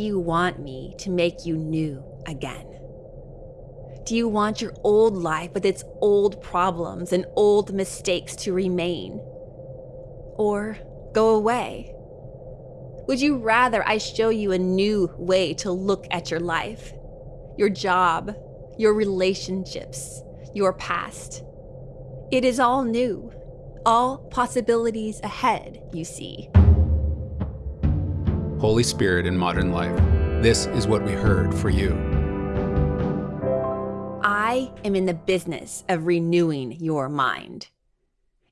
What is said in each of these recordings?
do you want me to make you new again? Do you want your old life with its old problems and old mistakes to remain? Or go away? Would you rather I show you a new way to look at your life, your job, your relationships, your past? It is all new, all possibilities ahead, you see. Holy Spirit in modern life, this is what we heard for you. I am in the business of renewing your mind.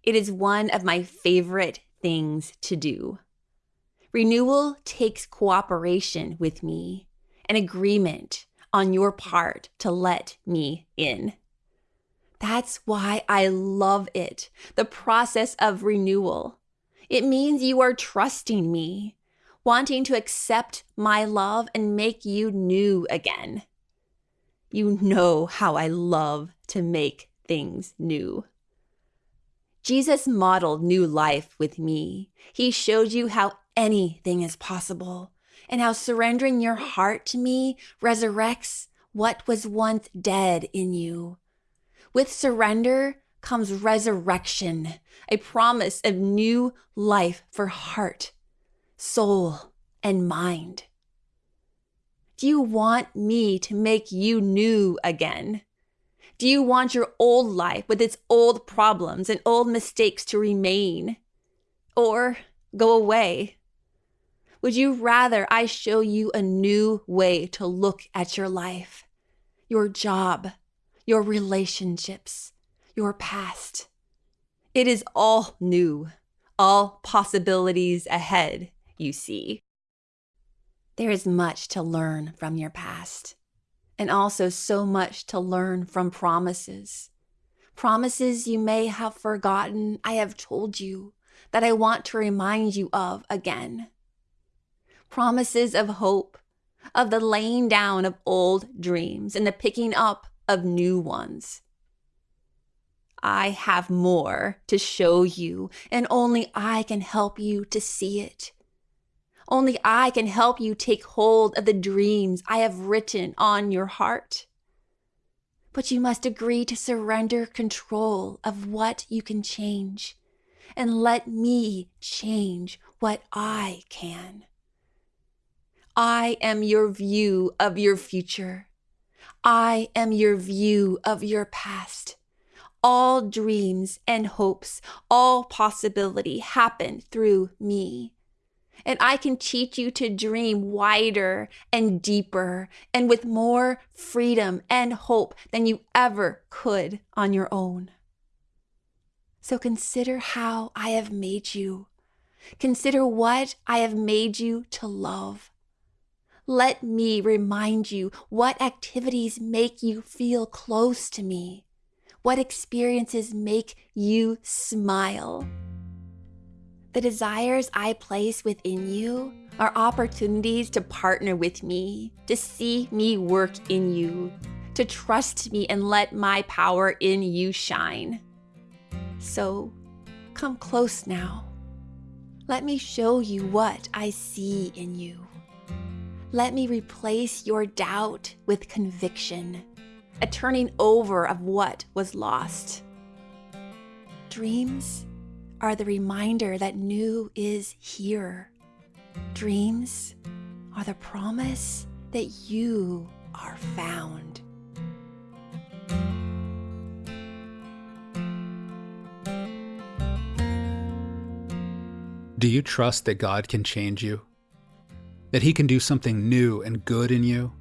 It is one of my favorite things to do. Renewal takes cooperation with me, an agreement on your part to let me in. That's why I love it, the process of renewal. It means you are trusting me, wanting to accept my love and make you new again. You know how I love to make things new. Jesus modeled new life with me. He showed you how anything is possible and how surrendering your heart to me resurrects what was once dead in you. With surrender comes resurrection, a promise of new life for heart, soul, and mind. Do you want me to make you new again? Do you want your old life with its old problems and old mistakes to remain? Or go away? Would you rather I show you a new way to look at your life, your job, your relationships, your past? It is all new, all possibilities ahead, you see. There is much to learn from your past, and also so much to learn from promises. Promises you may have forgotten, I have told you, that I want to remind you of again. Promises of hope, of the laying down of old dreams and the picking up of new ones. I have more to show you, and only I can help you to see it. Only I can help you take hold of the dreams I have written on your heart. But you must agree to surrender control of what you can change and let me change what I can. I am your view of your future. I am your view of your past. All dreams and hopes, all possibility happen through me and I can teach you to dream wider and deeper and with more freedom and hope than you ever could on your own. So consider how I have made you. Consider what I have made you to love. Let me remind you what activities make you feel close to me, what experiences make you smile. The desires I place within you are opportunities to partner with me, to see me work in you, to trust me and let my power in you shine. So come close now. Let me show you what I see in you. Let me replace your doubt with conviction, a turning over of what was lost. Dreams are the reminder that new is here. Dreams are the promise that you are found. Do you trust that God can change you? That He can do something new and good in you?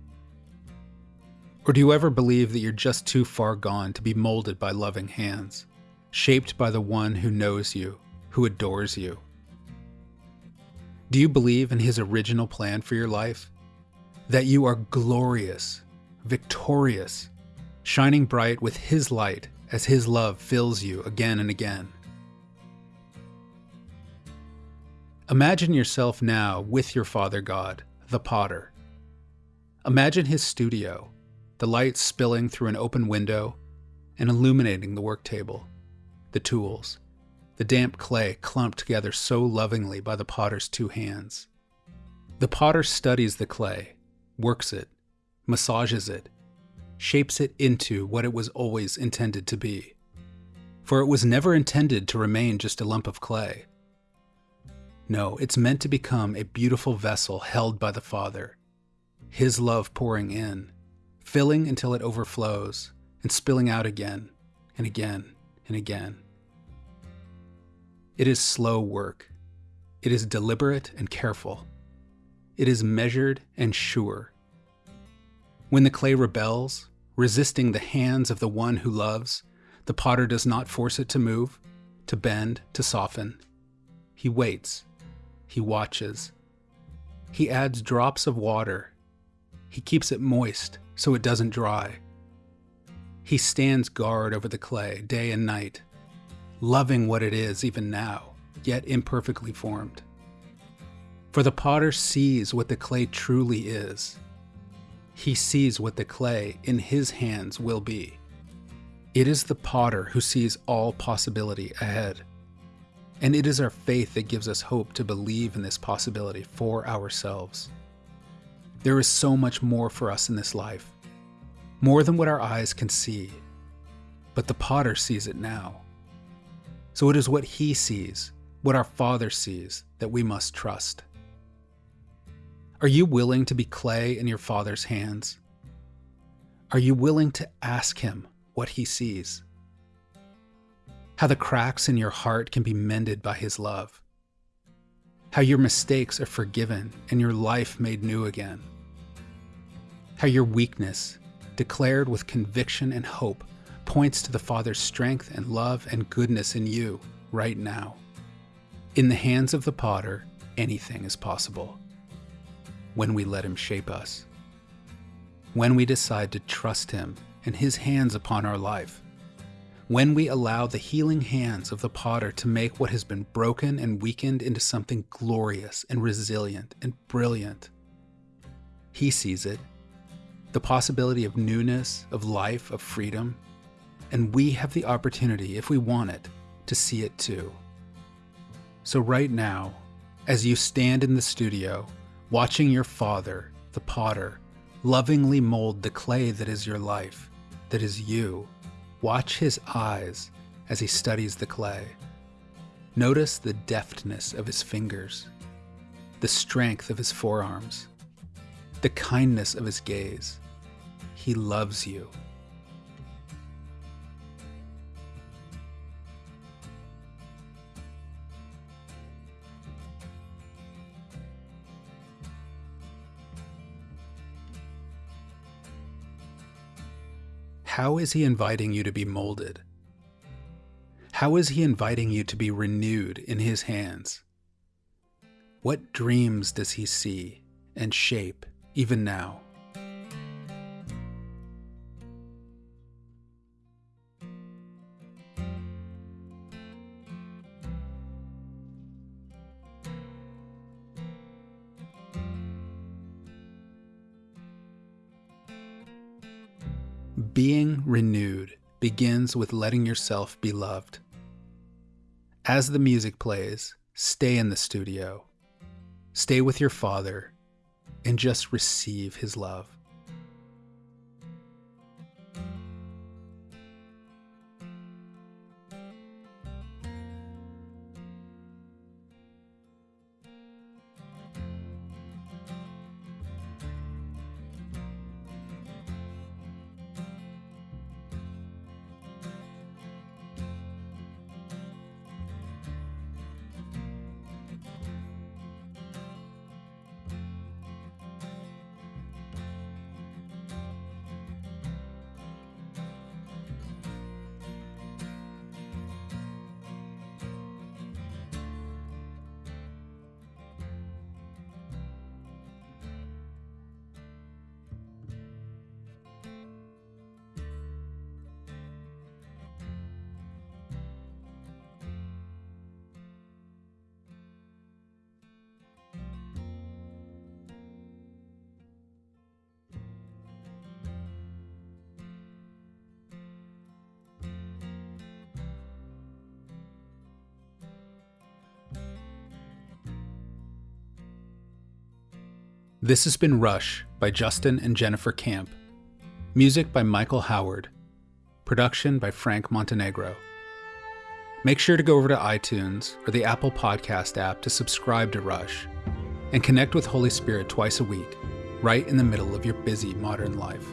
Or do you ever believe that you're just too far gone to be molded by loving hands? Shaped by the one who knows you, who adores you? Do you believe in his original plan for your life? That you are glorious, victorious, shining bright with his light as his love fills you again and again? Imagine yourself now with your Father God, the potter. Imagine his studio, the light spilling through an open window and illuminating the work table the tools, the damp clay clumped together so lovingly by the potter's two hands. The potter studies the clay, works it, massages it, shapes it into what it was always intended to be. For it was never intended to remain just a lump of clay. No, it's meant to become a beautiful vessel held by the Father, His love pouring in, filling until it overflows, and spilling out again and again and again. It is slow work. It is deliberate and careful. It is measured and sure. When the clay rebels, resisting the hands of the one who loves, the potter does not force it to move, to bend, to soften. He waits. He watches. He adds drops of water. He keeps it moist so it doesn't dry. He stands guard over the clay day and night, loving what it is even now, yet imperfectly formed. For the potter sees what the clay truly is. He sees what the clay in his hands will be. It is the potter who sees all possibility ahead. And it is our faith that gives us hope to believe in this possibility for ourselves. There is so much more for us in this life, more than what our eyes can see. But the potter sees it now. So it is what he sees, what our Father sees, that we must trust. Are you willing to be clay in your Father's hands? Are you willing to ask Him what He sees? How the cracks in your heart can be mended by His love. How your mistakes are forgiven and your life made new again. How your weakness, declared with conviction and hope, points to the Father's strength and love and goodness in you right now. In the hands of the potter, anything is possible when we let Him shape us. When we decide to trust Him and His hands upon our life. When we allow the healing hands of the potter to make what has been broken and weakened into something glorious and resilient and brilliant. He sees it, the possibility of newness, of life, of freedom, and we have the opportunity, if we want it, to see it too. So, right now, as you stand in the studio watching your father, the potter, lovingly mold the clay that is your life, that is you. Watch his eyes as he studies the clay. Notice the deftness of his fingers, the strength of his forearms, the kindness of his gaze. He loves you. How is he inviting you to be molded? How is he inviting you to be renewed in his hands? What dreams does he see and shape even now? Being renewed begins with letting yourself be loved. As the music plays, stay in the studio, stay with your father, and just receive his love. This has been Rush by Justin and Jennifer Camp. Music by Michael Howard. Production by Frank Montenegro. Make sure to go over to iTunes or the Apple Podcast app to subscribe to Rush and connect with Holy Spirit twice a week, right in the middle of your busy modern life.